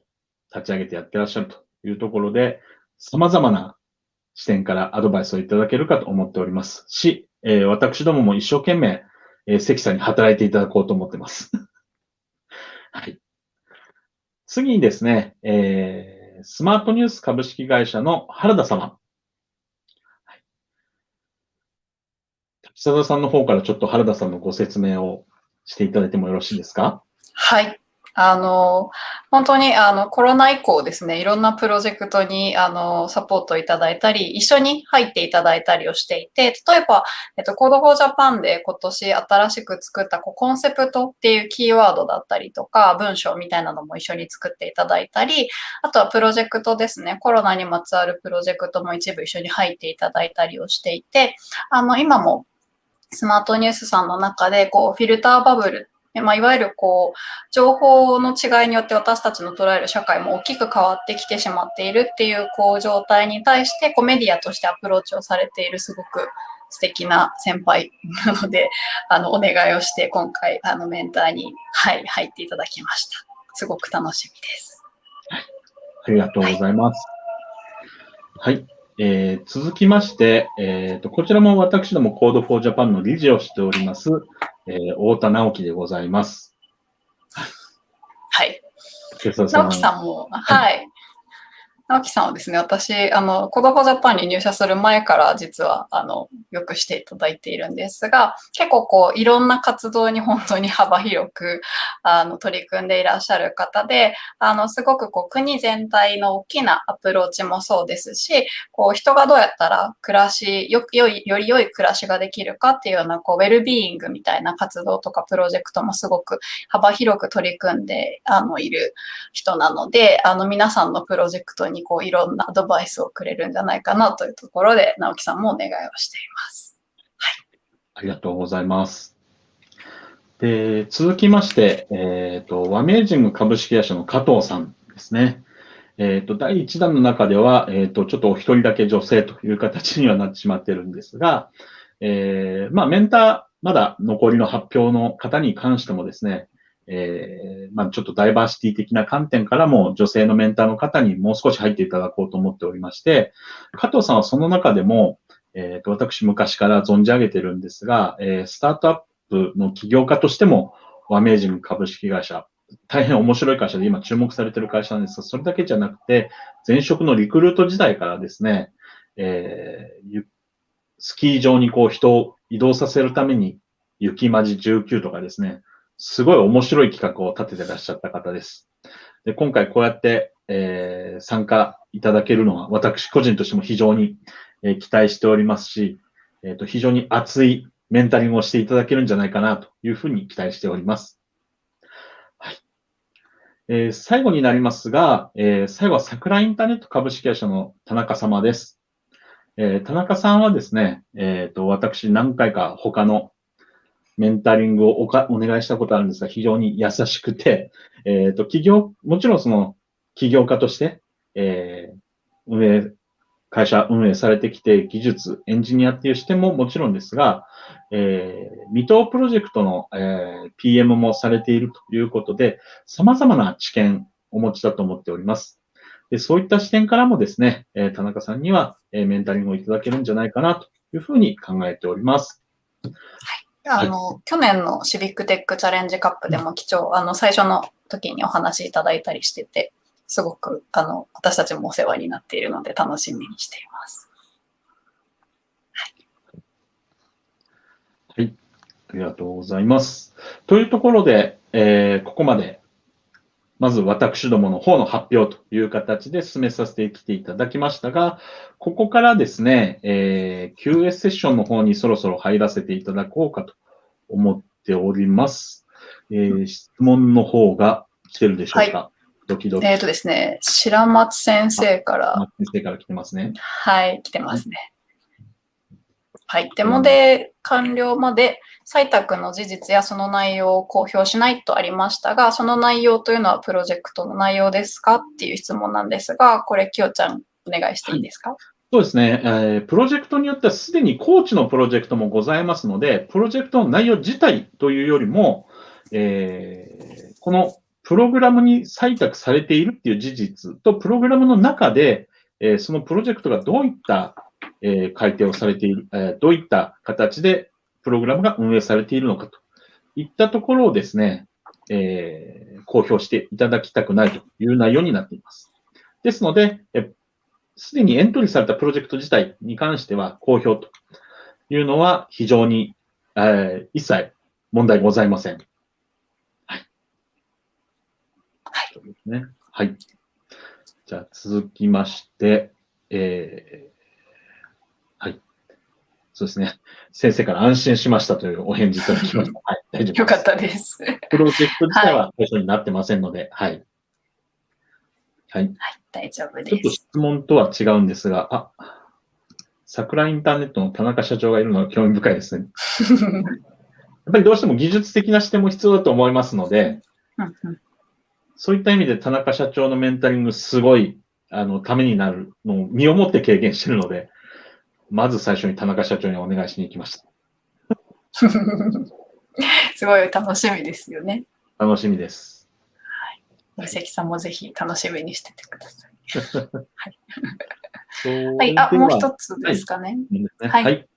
立ち上げてやってらっしゃるというところで、様々な視点からアドバイスをいただけるかと思っておりますし、えー、私どもも一生懸命、えー、関さんに働いていただこうと思ってます。はい。次にですね、えー、スマートニュース株式会社の原田様。はい、滝沢さんの方からちょっと原田さんのご説明をしていただいてもよろしいですか？はい。あの、本当にあのコロナ以降ですね、いろんなプロジェクトにあのサポートいただいたり、一緒に入っていただいたりをしていて、例えば、えっと、Code for Japan で今年新しく作ったこうコンセプトっていうキーワードだったりとか、文章みたいなのも一緒に作っていただいたり、あとはプロジェクトですね、コロナにまつわるプロジェクトも一部一緒に入っていただいたりをしていて、あの、今もスマートニュースさんの中で、こう、フィルターバブルまあ、いわゆるこう、情報の違いによって私たちの捉える社会も大きく変わってきてしまっているっていうこう状態に対してこうメディアとしてアプローチをされているすごく素敵な先輩なので、あの、お願いをして今回、あの、メンターに、はい、入っていただきました。すごく楽しみです。ありがとうございます。はい。はい、えー、続きまして、えーと、こちらも私ども Code for Japan の理事をしております、えー、太田直樹でございます。はい。直樹さんも、はい。直樹さんはですね、私、あの、コドフォジャパンに入社する前から実は、あの、よくしていただいているんですが、結構こう、いろんな活動に本当に幅広く、あの、取り組んでいらっしゃる方で、あの、すごくこう、国全体の大きなアプローチもそうですし、こう、人がどうやったら暮らし、よよい、より良い暮らしができるかっていうような、こう、ウェルビーイングみたいな活動とかプロジェクトもすごく幅広く取り組んで、あの、いる人なので、あの、皆さんのプロジェクトににこういろんなアドバイスをくれるんじゃないかなというところで、直樹さんもお願いをしています。はい。ありがとうございます。で、続きまして、えっ、ー、と、ワメージング株式会社の加藤さんですね。えっ、ー、と、第1弾の中では、えっ、ー、と、ちょっとお一人だけ女性という形にはなってしまってるんですが、えー、まあ、メンター、まだ残りの発表の方に関してもですね、えー、まあ、ちょっとダイバーシティ的な観点からも女性のメンターの方にもう少し入っていただこうと思っておりまして、加藤さんはその中でも、えっ、ー、と、私昔から存じ上げてるんですが、えー、スタートアップの起業家としても、ワメージング株式会社、大変面白い会社で今注目されてる会社なんです。が、それだけじゃなくて、前職のリクルート時代からですね、えー、スキー場にこう人を移動させるために雪まじ19とかですね、すごい面白い企画を立ててらっしゃった方です。で今回こうやって、えー、参加いただけるのは私個人としても非常に、えー、期待しておりますし、えーと、非常に熱いメンタリングをしていただけるんじゃないかなというふうに期待しております。はいえー、最後になりますが、えー、最後は桜インターネット株式会社の田中様です。えー、田中さんはですね、えっ、ー、と、私何回か他のメンタリングをおかお願いしたことあるんですが、非常に優しくて、えっ、ー、と、企業、もちろんその、起業家として、えー、運営、会社運営されてきて、技術、エンジニアっていう視点ももちろんですが、えー、未踏プロジェクトの、えー、PM もされているということで、様々な知見をお持ちだと思っております。でそういった視点からもですね、えー田中さんには、えーメンタリングをいただけるんじゃないかなというふうに考えております。あの、去年のシビックテックチャレンジカップでも貴重、あの、最初の時にお話しいただいたりしてて、すごく、あの、私たちもお世話になっているので楽しみにしています。はい。ありがとうございます。というところで、えーここまで、まず私どもの方の発表という形で進めさせてきていただきましたが、ここからですね、えー QS セッションの方にそろそろ入らせていただこうかと思っております。えー質問の方が来てるでしょうか、ドキドキ。えっ、とですね、白松先生から、松先生から来てますね。はい、来てますね。はい。デモで完了まで採択の事実やその内容を公表しないとありましたが、その内容というのはプロジェクトの内容ですか？っていう質問なんですが、これ、きよちゃん、お願いしていいですか、そうですね、えープロジェクトによってはすでにコーチのプロジェクトもございますので、プロジェクトの内容自体というよりも、えーこのプログラムに採択されているっていう事実と、プログラムの中で、えーそのプロジェクトがどういった、えー改定をされている、えーどういった形でプログラムが運営されているのかといったところをですね、えー公表していただきたくないという内容になっています。ですので、えすでにエントリーされたプロジェクト自体に関しては公表というのは非常に、えー一切問題ございません。はい。そうですね。はい。じゃあ続きまして、えーはい。そうですね。先生から安心しましたというお返事いただきました。はい。大丈夫です。よかったです。プロジェクト自体は対象になってませんので、はい。はい。大丈夫ちょっとです。質問とは違うんですが、あ、桜インターネットの田中社長がいるのは興味深いですね。やっぱりどうしても技術的な視点も必要だと思いますので、うんうんそういった意味で田中社長のメンタリングすごい、あの、ためになるのを身をもって経験しているので、まず最初に田中社長にお願いしに行きました。すごい楽しみですよね。楽しみです。森関さんもぜひ楽しみにしててください。ははい、あ、もう一つですかね。ね。はいはい。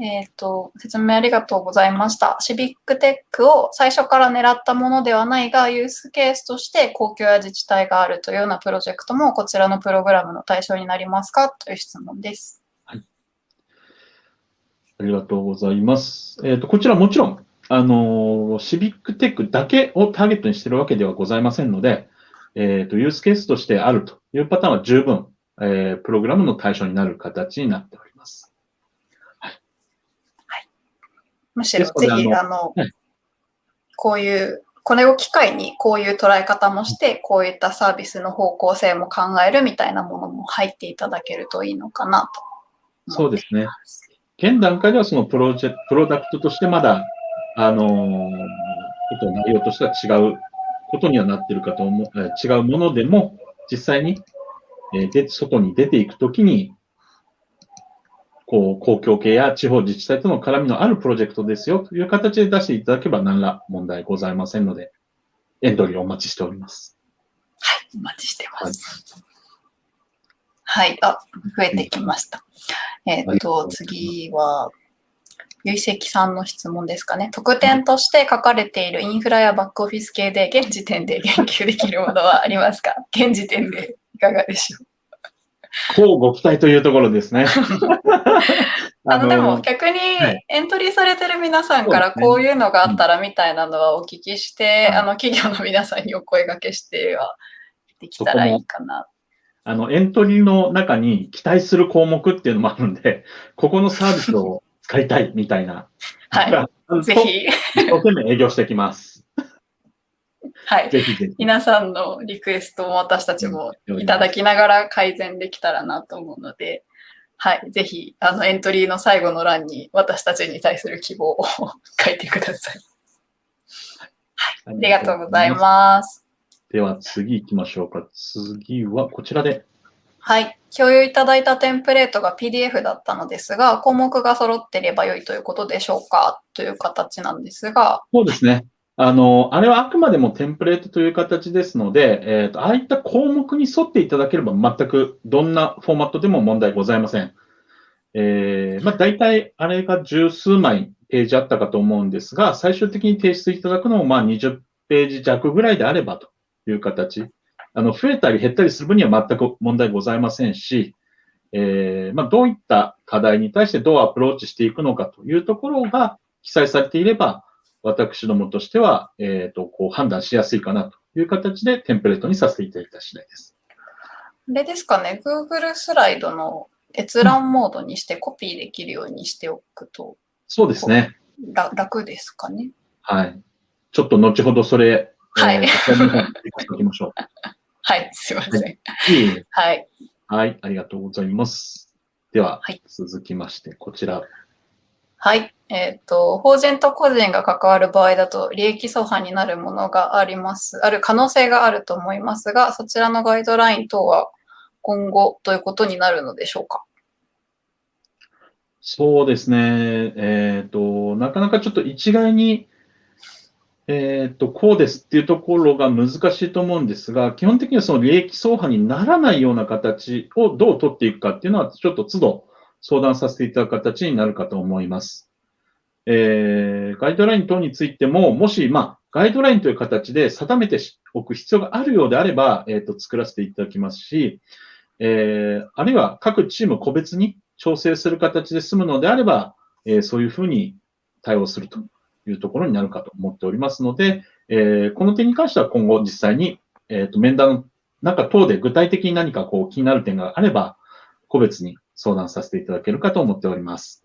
えっ、と、説明ありがとうございました。シビックテックを最初から狙ったものではないが、ユースケースとして公共や自治体があるというようなプロジェクトもこちらのプログラムの対象になりますかという質問です。ありがとうございます。えっ、と、こちらもちろん、あのシビックテックだけをターゲットにしているわけではございませんので、えっ、と、ユースケースとしてあるというパターンは十分、えープログラムの対象になる形になっております。むしろぜひ、ああの、はいこういう、これを機会にこういう捉え方もして、こういったサービスの方向性も考えるみたいなものも入っていただけるといいのかなとそうですね。現段階ではそのプロジェクト、プロダクトとしてまだ、あのーちょっと内容としては違うことにはなっているかと思う、えー違うものでも、実際に、えーで、外に出ていくときに、こう、公共系や地方自治体との絡みのあるプロジェクトですよという形で出していただけば何ら問題ございませんので、エントリーをお待ちしております。お待ちしてます。はい、あ、増えてきました。えっ、と、次は、ゆいせきさんの質問ですかね。特典として書かれているインフラやバックオフィス系で現時点で言及できるものはありますか？現時点でいかがでしょう？こうご期待というところですね。あの、でもの逆にはいエントリーされてる皆さんからこういうのがあったらみたいなのはお聞きして、うんあの、企業の皆さんにお声掛けしてはできたらいいかな。あの、エントリーの中に期待する項目っていうのもあるんで、ここのサービスを使いたいみたいな。はい。ぜ。ひ、と一生懸命営業していきます。はい。ぜひぜひ。皆さんのリクエストも私たちもいただきながら改善できたらなと思うので、はい。ぜひ、あの、エントリーの最後の欄に私たちに対する希望を書いてください。あありがとうございます。では次行きましょうか。次はこちらで。はい。共有いただいたテンプレートが PDF だったのですが、項目が揃っていれば良いということでしょうか？という形なんですが、そうですね。あの、あれはあくまでもテンプレートという形ですので、えっ、と、ああいった項目に沿っていただければ全くどんなフォーマットでも問題ございません。えー、まあ、大体あれが十数枚ページあったかと思うんですが、最終的に提出いただくのもまあ20ページ弱ぐらいであればという形。あの、増えたり減ったりする分には全く問題ございませんし、えー、まあ、どういった課題に対してどうアプローチしていくのかというところが記載されていれば、私どもとしては、えっ、ー、と、こう判断しやすいかなという形でテンプレートにさせていただいた次第です。あれですかね、Google スライドの閲覧モードにしてコピーできるようにしておくと、そうですね。楽ですかね。はい。ちょっと後ほどそれ、はい。えー、おきましょう。はい、すいません。はい。はい。はい、ありがとうございます。では、はい、続きまして、こちら。はい。えっ、ー、と、法人と個人が関わる場合だと、利益相反になるものがあります。ある可能性があると思いますが、そちらのガイドライン等は今後ということになるのでしょうか？そうですね。えっ、ー、と、なかなかちょっと一概に、えっ、ー、と、こうですっていうところが難しいと思うんですが、基本的にはその利益相反にならないような形をどう取っていくかっていうのは、ちょっと都度相談させていただく形になるかと思います。えー、ガイドライン等についても、もし、まあ、ガイドラインという形で定めておく必要があるようであれば、えっ、ー、と、作らせていただきますし、えー、あるいは各チーム個別に調整する形で済むのであれば、えー、そういうふうに対応するというところになるかと思っておりますので、えー、この点に関しては今後実際に、えっ、と、面談なんか等で具体的に何かこう気になる点があれば、個別に相談させていただけるかと思っております。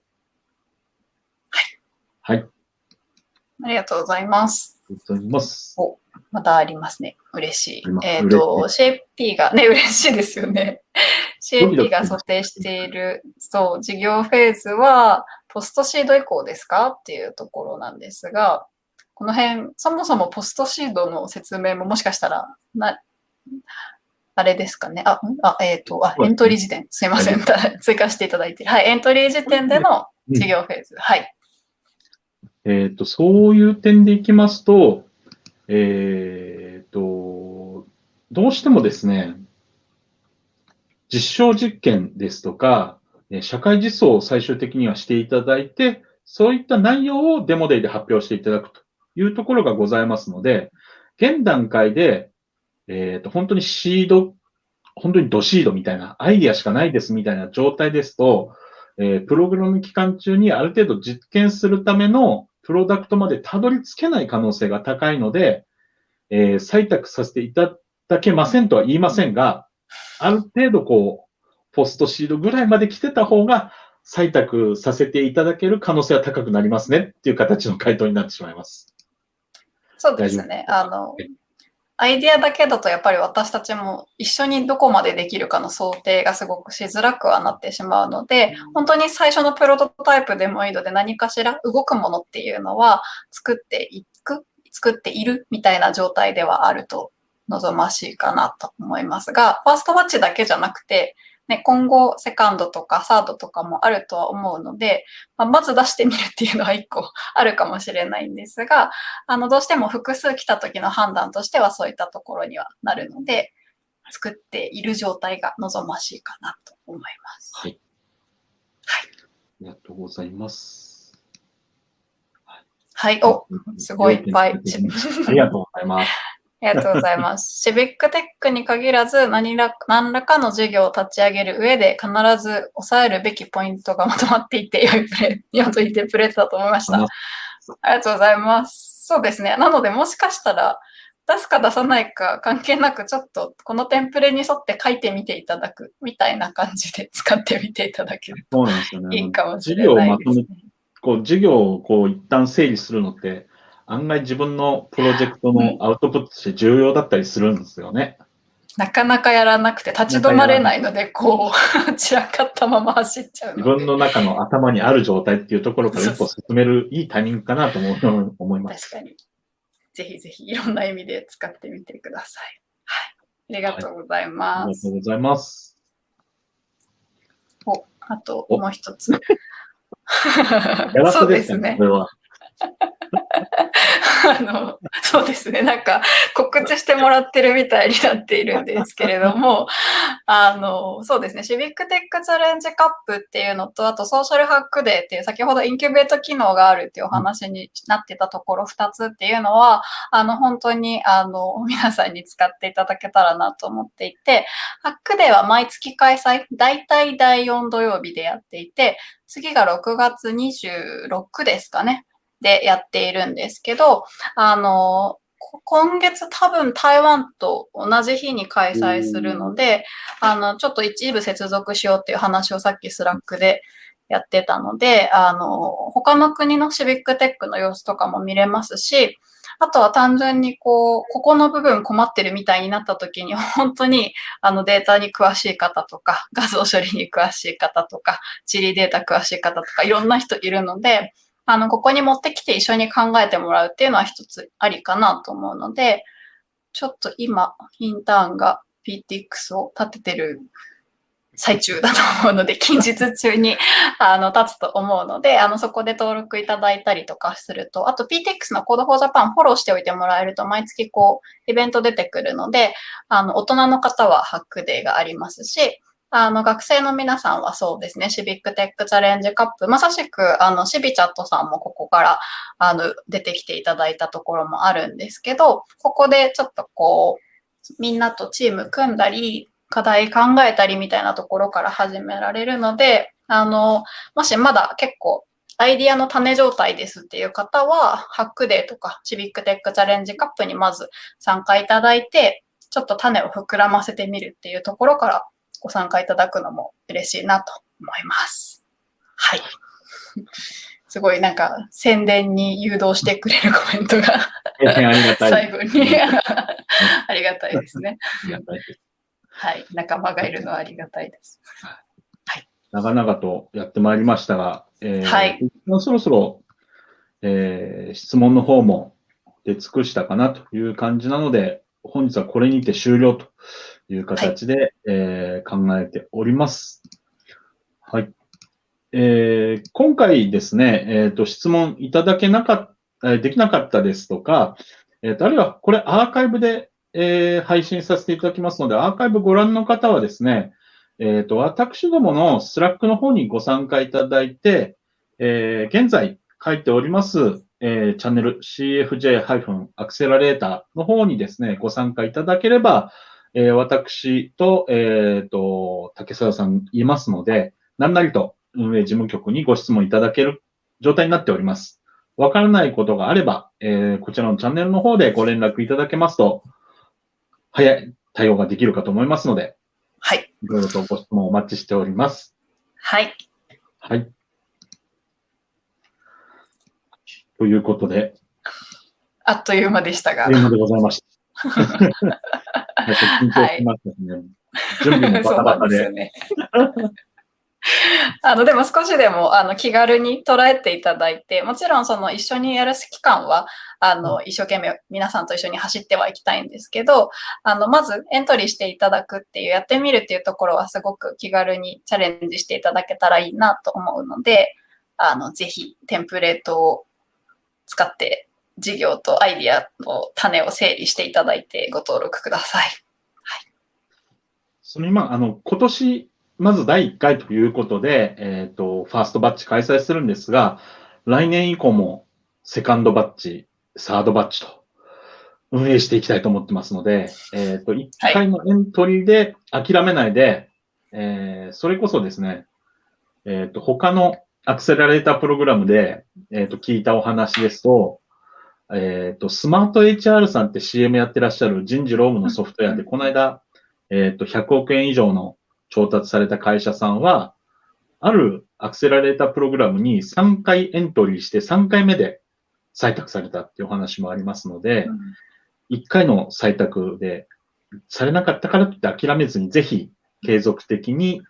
はい。はい。ありがとうございます。ありがとうございます。お、またありますね。嬉しい。えっ、ー、と、CP がね、嬉しいですよね。CP が想定している、そう、事業フェーズは、ポストシード以降ですかっていうところなんですが、この辺、そもそもポストシードの説明ももしかしたら、な、あれですかね。あ、あえっ、ー、と、あ、エントリー時点。すいません。追加していただいて。はい、エントリー時点での事業フェーズ。はい。えっ、と、そういう点でいきますと、えっ、ー、と、どうしてもですね、実証実験ですとか、社会実装を最終的にはしていただいて、そういった内容をデモデイで発表していただくというところがございますので、現段階でえっ、ー、と、本当にシード、本当にドシードみたいな、アイディアしかないですみたいな状態ですと、えー、プログラム期間中にある程度実験するためのプロダクトまでたどり着けない可能性が高いので、えー、採択させていただけませんとは言いませんが、ある程度こう、ポストシードぐらいまで来てた方が、採択させていただける可能性は高くなりますねっていう形の回答になってしまいます。そうですね。あの、アイディアだけだとやっぱり私たちも一緒にどこまでできるかの想定がすごくしづらくはなってしまうので、本当に最初のプロトタイプでもいいので何かしら動くものっていうのは作っていく、作っているみたいな状態ではあると望ましいかなと思いますが、ファーストマッチだけじゃなくて、ね、今後、セカンドとかサードとかもあるとは思うので、まあ、まず出してみるっていうのは一個 あるかもしれないんですが、あの、どうしても複数来た時の判断としてはそういったところにはなるので、作っている状態が望ましいかなと思います。はい。はい。ありがとうございます。はい、お、すごいいっぱい。ありがとうございます。ありがとうございます。シビックテックに限らず何ら何らかの授業を立ち上げる上で必ず抑えるべきポイントがまとまっていて良いプレ良と言ってプレートだと思いました。ありがとうございます。そうですね。なのでもしかしたら出すか出さないか関係なくちょっとこのテンプレに沿って書いてみていただくみたいな感じで使ってみていただけるといいかもしれないです、ね。こう授業をこう一旦整理するのって案外自分のプロジェクトのアウトプットとして重要だったりするんですよね。なかなかやらなくて立ち止まれないので、こう、散らかったまま走っちゃう自分の中の頭にある状態っていうところから一歩進めるいいタイミングかなと思います。確かに。ぜひぜひいろんな意味で使ってみてください。はい。ありがとうございます。はい、ありがとうございます。お、あともう一つ。そうですね。これは。あの、そうですね。なんか告知してもらってるみたいになっているんですけれども、あの、そうですね。シビックテックチャレンジカップっていうのと、あとソーシャルハックデーっていう先ほどインキュベート機能があるっていうお話になってたところ2つっていうのは、あの、本当に、あの、皆さんに使っていただけたらなと思っていて、ハックデーは毎月開催、大体第4土曜日でやっていて、次が6月26ですかね。でやっているんですけど、あの、今月多分台湾と同じ日に開催するので、あの、ちょっと一部接続しようっていう話をさっき Slack でやってたので、あの、他の国のシビックテックの様子とかも見れますし、あとは単純にこう、ここの部分困ってるみたいになった時に、本当にあのデータに詳しい方とか、画像処理に詳しい方とか、地理データ詳しい方とか、いろんな人いるので、あの、ここに持ってきて一緒に考えてもらうっていうのは一つありかなと思うので、ちょっと今、インターンが PTX を立ててる最中だと思うので、近日中にあの立つと思うので、あのそこで登録いただいたりとかすると、あと PTX の Code for Japan フォローしておいてもらえると、毎月こう、イベント出てくるので、あの大人の方はハックデーがありますし、あの、学生の皆さんはそうですね、シビックテックチャレンジカップ、まさしく、あの、シビチャットさんもここから、あの、出てきていただいたところもあるんですけど、ここでちょっとこう、みんなとチーム組んだり、課題考えたりみたいなところから始められるので、あの、もしまだ結構、アイディアの種状態ですっていう方は、ハックデーとかシビックテックチャレンジカップにまず参加いただいて、ちょっと種を膨らませてみるっていうところからご参加いただくのも嬉しいなと思います。はい。すごいなんか宣伝に誘導してくれるコメントが最後に ありがたいですね。はい。仲間がいるのはありがたいです。はい。長々とやってまいりましたが、えー、はい。そろそろ、えー、質問の方も出尽くしたかなという感じなので、本日はこれにて終了という形で、はい、えー、考えております。はい。えー、今回ですね、えっ、ー、と、質問いただけなかった、できなかったですとか、えっ、ー、と、あるいはこれアーカイブで、えー、配信させていただきますので、アーカイブご覧の方はですね、えっ、と、私どものスラックの方にご参加いただいて、え現在書いております、えチャンネル CFJ- アクセラレーターの方にですね、ご参加いただければ、えー、私と、えっ、ー、と、竹澤さんいますので、何なりと運営事務局にご質問いただける状態になっております。わからないことがあれば、えー、こちらのチャンネルの方でご連絡いただけますと、早い対応ができるかと思いますので、はい。いろいろとご質問お待ちしております。はい。はい。ということで。あっという間でしたが。あっという間でございました。緊張しますね。はい、準備もバタバタで。ね、あのでも少しでもあの気軽に捉えていただいて、もちろんその一緒にやる期間はあの一生懸命皆さんと一緒に走ってはいきたいんですけど、あのまずエントリーしていただくっていう、やってみるっていうところはすごく気軽にチャレンジしていただけたらいいなと思うので、あのぜひテンプレートを使って事業とアイディアの種を整理していただいてご登録ください。はい。その今、あの、今年、まず第1回ということで、えっ、ー、と、ファーストバッチ開催するんですが、来年以降もセカンドバッチ、サードバッチと運営していきたいと思ってますので、えっ、ー、と、1回のエントリーで諦めないで、はい、えー、それこそですね、えっ、ー、と、他のアクセラレータープログラムで、えっ、と、聞いたお話ですと、えっ、ー、と、スマート HR さんって CM やってらっしゃる人事労務のソフトウェアで、この間、えっ、ー、と、100億円以上の調達された会社さんは、あるアクセラレータープログラムに3回エントリーして3回目で採択されたっていうお話もありますので、うん、1回の採択でされなかったからといって諦めずにぜひ継続的に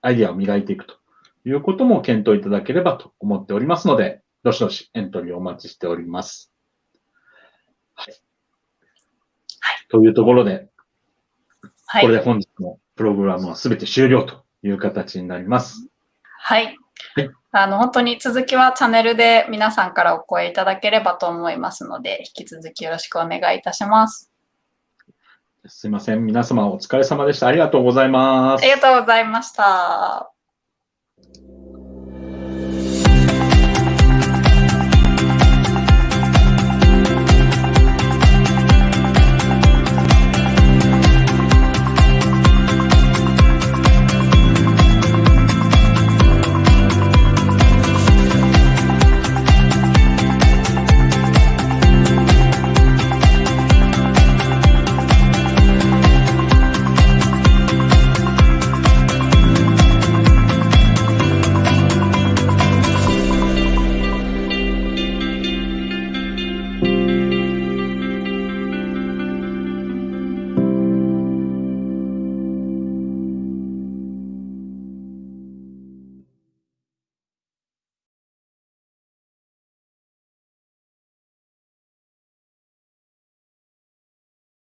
アイディアを磨いていくということも検討いただければと思っておりますので、どしどしエントリーをお待ちしております。はい。というところで、はい、これで本日のプログラムはすべて終了という形になります。はい。はい、あの、本当に続きはチャンネルで皆さんからお声いただければと思いますので、引き続きよろしくお願いいたします。すいません。皆様お疲れ様でした。ありがとうございますあり。がとうございました。